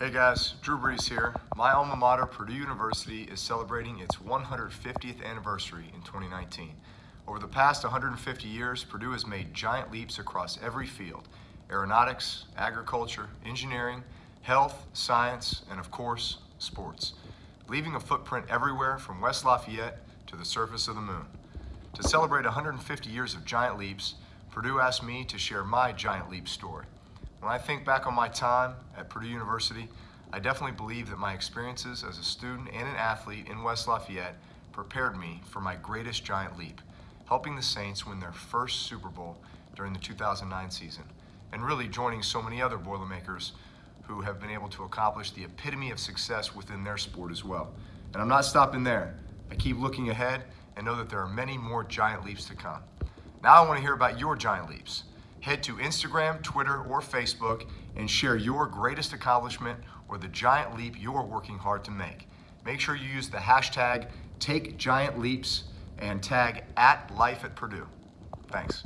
Hey guys, Drew Brees here. My alma mater, Purdue University, is celebrating its 150th anniversary in 2019. Over the past 150 years, Purdue has made giant leaps across every field aeronautics, agriculture, engineering, health, science, and of course, sports, leaving a footprint everywhere from West Lafayette to the surface of the moon. To celebrate 150 years of giant leaps, Purdue asked me to share my giant leap story. When I think back on my time at Purdue University, I definitely believe that my experiences as a student and an athlete in West Lafayette prepared me for my greatest giant leap, helping the Saints win their first Super Bowl during the 2009 season, and really joining so many other Boilermakers who have been able to accomplish the epitome of success within their sport as well. And I'm not stopping there. I keep looking ahead and know that there are many more giant leaps to come. Now I want to hear about your giant leaps. Head to Instagram, Twitter, or Facebook and share your greatest accomplishment or the giant leap you're working hard to make. Make sure you use the hashtag TakeGiantLeaps and tag at Life at Purdue. Thanks.